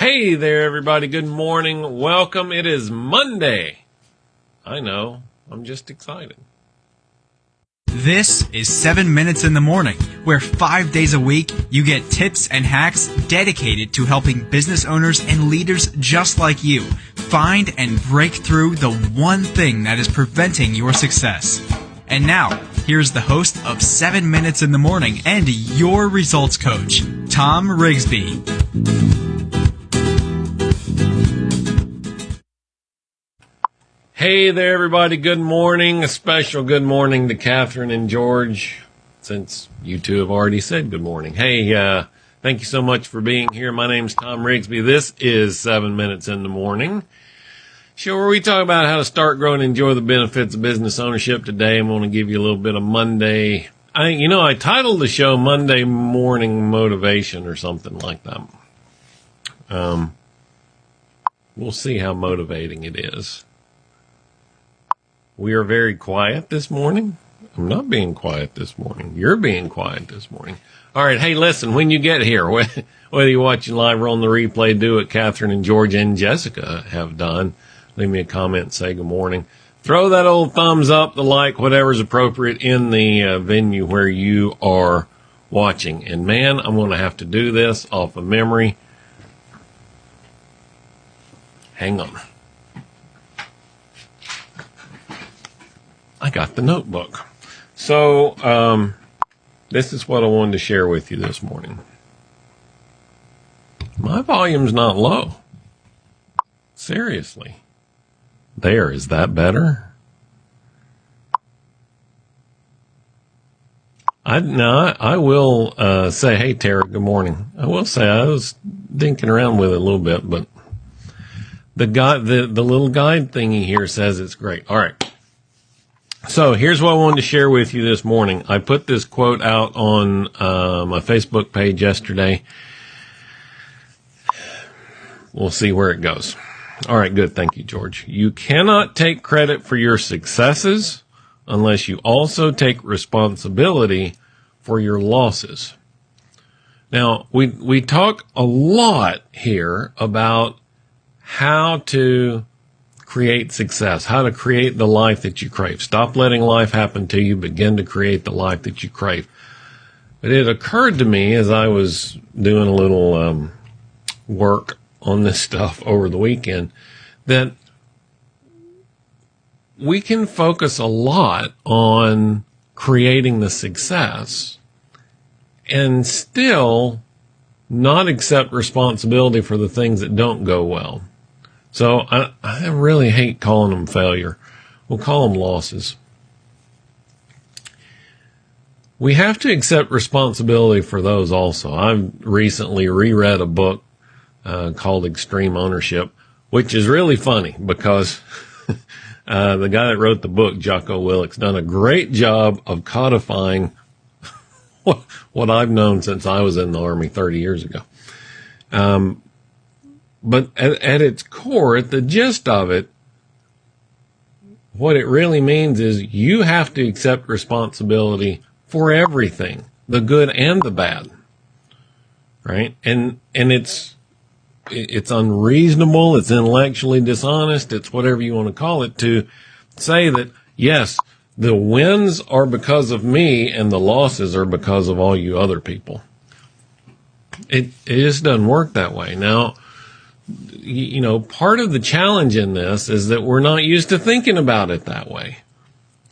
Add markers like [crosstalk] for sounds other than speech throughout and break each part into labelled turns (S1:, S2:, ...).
S1: Hey there, everybody. Good morning. Welcome. It is Monday. I know. I'm just excited.
S2: This is 7 Minutes in the Morning, where five days a week you get tips and hacks dedicated to helping business owners and leaders just like you find and break through the one thing that is preventing your success. And now, here's the host of 7 Minutes in the Morning and your results coach, Tom Rigsby.
S1: Hey there, everybody. Good morning. A special good morning to Catherine and George, since you two have already said good morning. Hey, uh, thank you so much for being here. My name's Tom Rigsby. This is Seven Minutes in the Morning. Show where we talk about how to start, grow, and enjoy the benefits of business ownership. Today, I'm going to give you a little bit of Monday. I, you know, I titled the show Monday Morning Motivation or something like that. Um, we'll see how motivating it is. We are very quiet this morning. I'm not being quiet this morning. You're being quiet this morning. All right. Hey, listen, when you get here, [laughs] whether you're watching live or on the replay, do what Catherine and George and Jessica have done. Leave me a comment say good morning. Throw that old thumbs up, the like, whatever's appropriate in the uh, venue where you are watching. And man, I'm going to have to do this off of memory. Hang on. I got the notebook. So, um, this is what I wanted to share with you this morning. My volume's not low. Seriously. There, is that better? I no, I will uh, say, hey Tara, good morning. I will say I was dinking around with it a little bit, but the guy, the the little guide thingy here says it's great. All right. So here's what I wanted to share with you this morning. I put this quote out on uh, my Facebook page yesterday. We'll see where it goes. All right, good. Thank you, George. You cannot take credit for your successes unless you also take responsibility for your losses. Now, we, we talk a lot here about how to create success, how to create the life that you crave. Stop letting life happen to you. Begin to create the life that you crave. But it occurred to me as I was doing a little um, work on this stuff over the weekend that we can focus a lot on creating the success and still not accept responsibility for the things that don't go well. So I, I really hate calling them failure. We'll call them losses. We have to accept responsibility for those also. I've recently reread a book uh, called Extreme Ownership, which is really funny because [laughs] uh, the guy that wrote the book, Jocko Willink's, done a great job of codifying [laughs] what, what I've known since I was in the Army 30 years ago. Um, but at, at its core, at the gist of it, what it really means is you have to accept responsibility for everything, the good and the bad. Right? And, and it's, it's unreasonable. It's intellectually dishonest. It's whatever you want to call it to say that, yes, the wins are because of me and the losses are because of all you other people. It, it just doesn't work that way. Now, you know, part of the challenge in this is that we're not used to thinking about it that way.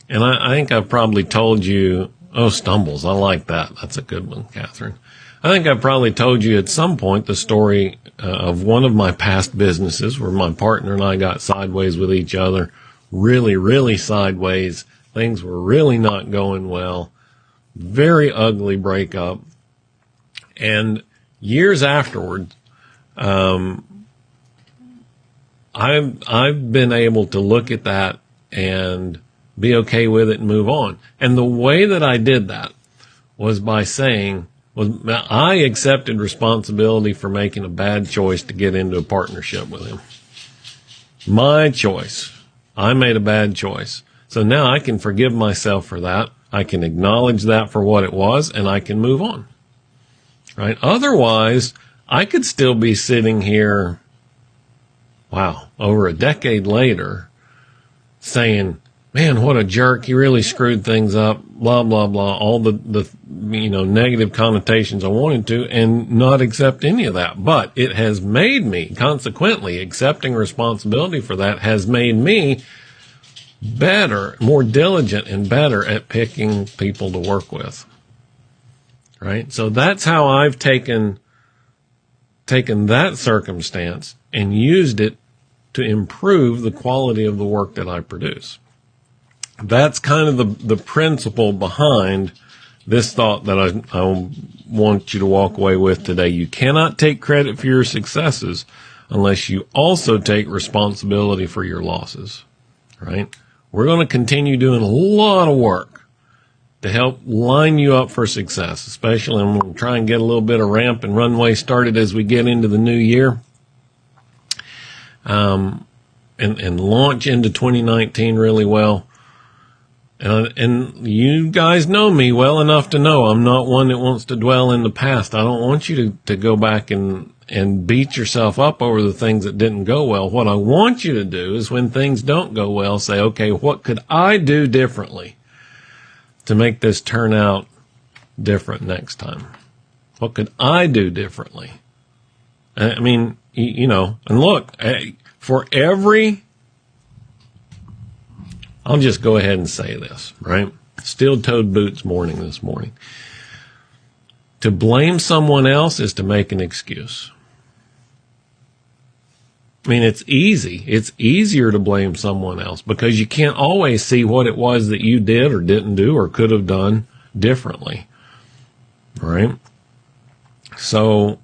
S1: And I, I think I've probably told you, oh, stumbles. I like that. That's a good one, Catherine. I think I've probably told you at some point the story uh, of one of my past businesses where my partner and I got sideways with each other, really, really sideways. Things were really not going well. Very ugly breakup. And years afterward, um, I've I've been able to look at that and be okay with it and move on. And the way that I did that was by saying was I accepted responsibility for making a bad choice to get into a partnership with him. My choice. I made a bad choice. So now I can forgive myself for that. I can acknowledge that for what it was and I can move on. Right? Otherwise, I could still be sitting here, wow, over a decade later saying, man, what a jerk. He really screwed things up, blah, blah, blah, all the, the, you know, negative connotations I wanted to and not accept any of that. But it has made me, consequently, accepting responsibility for that has made me better, more diligent and better at picking people to work with. Right. So that's how I've taken, taken that circumstance and used it to improve the quality of the work that I produce. That's kind of the, the principle behind this thought that I, I want you to walk away with today. You cannot take credit for your successes unless you also take responsibility for your losses, right? We're going to continue doing a lot of work to help line you up for success, especially I'm going to try and get a little bit of ramp and runway started as we get into the new year. Um, and, and launch into 2019 really well. And, and you guys know me well enough to know I'm not one that wants to dwell in the past. I don't want you to, to go back and, and beat yourself up over the things that didn't go well. What I want you to do is when things don't go well, say, okay, what could I do differently to make this turn out different next time? What could I do differently? I mean, you know, and look, eh, for every I'll just go ahead and say this, right? Steel toed boots morning this morning. To blame someone else is to make an excuse. I mean, it's easy. It's easier to blame someone else because you can't always see what it was that you did or didn't do or could have done differently. Right? So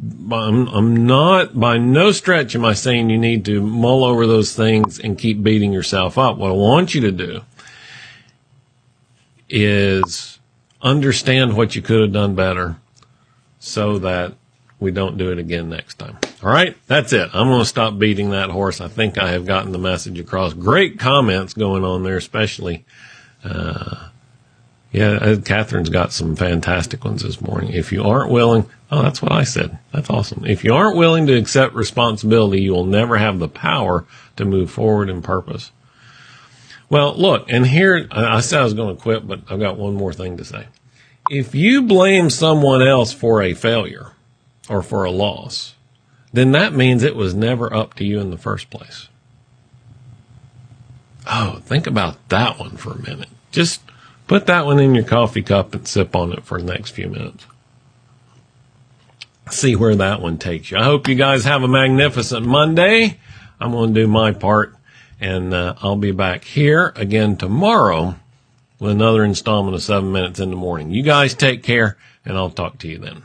S1: I'm, I'm not by no stretch am I saying you need to mull over those things and keep beating yourself up. What I want you to do is understand what you could have done better so that we don't do it again next time. All right. That's it. I'm going to stop beating that horse. I think I have gotten the message across. Great comments going on there, especially, uh, yeah, uh, Catherine's got some fantastic ones this morning. If you aren't willing, oh, that's what I said. That's awesome. If you aren't willing to accept responsibility, you will never have the power to move forward in purpose. Well, look, and here, I said I was going to quit, but I've got one more thing to say. If you blame someone else for a failure or for a loss, then that means it was never up to you in the first place. Oh, think about that one for a minute. Just Put that one in your coffee cup and sip on it for the next few minutes. See where that one takes you. I hope you guys have a magnificent Monday. I'm going to do my part and uh, I'll be back here again tomorrow with another installment of seven minutes in the morning. You guys take care and I'll talk to you then.